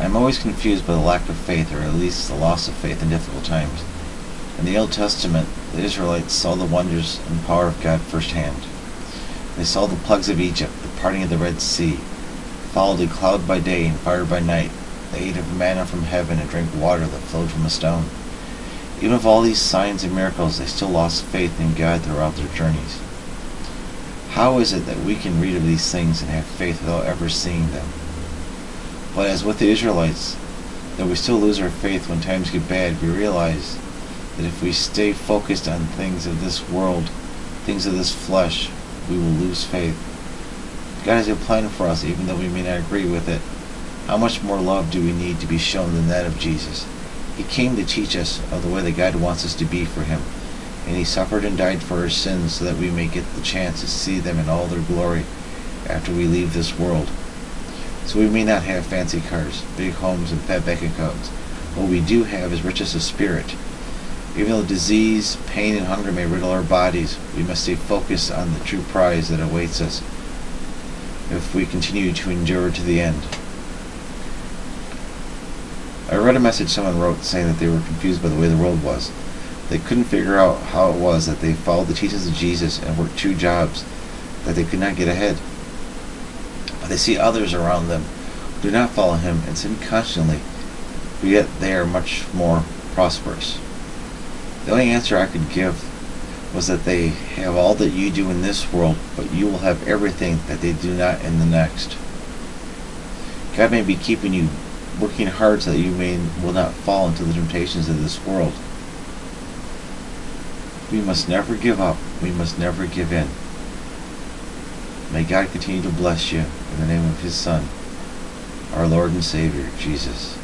I'm always confused by the lack of faith, or at least the loss of faith in difficult times. In the Old Testament, the Israelites saw the wonders and power of God firsthand. They saw the plagues of Egypt, the parting of the Red Sea, followed a cloud by day and fire by night. They ate of manna from heaven and drank water that flowed from a stone. Even with all these signs and miracles, they still lost faith in God throughout their journeys. How is it that we can read of these things and have faith without ever seeing them? But as with the Israelites, though we still lose our faith when times get bad, we realize that if we stay focused on things of this world, things of this flesh, we will lose faith. God has a plan for us even though we may not agree with it. How much more love do we need to be shown than that of Jesus? He came to teach us of the way that God wants us to be for Him, and He suffered and died for our sins so that we may get the chance to see them in all their glory after we leave this world. So we may not have fancy cars, big homes, and fat bank accounts. What we do have is riches of spirit. Even though disease, pain, and hunger may riddle our bodies, we must stay focused on the true prize that awaits us if we continue to endure to the end. I read a message someone wrote saying that they were confused by the way the world was. They couldn't figure out how it was that they followed the teachings of Jesus and worked two jobs, that they could not get ahead. They see others around them do not follow him and sin constantly, but yet they are much more prosperous. The only answer I could give was that they have all that you do in this world, but you will have everything that they do not in the next. God may be keeping you working hard so that you may will not fall into the temptations of this world. We must never give up. We must never give in. May God continue to bless you in the name of His Son, our Lord and Savior, Jesus.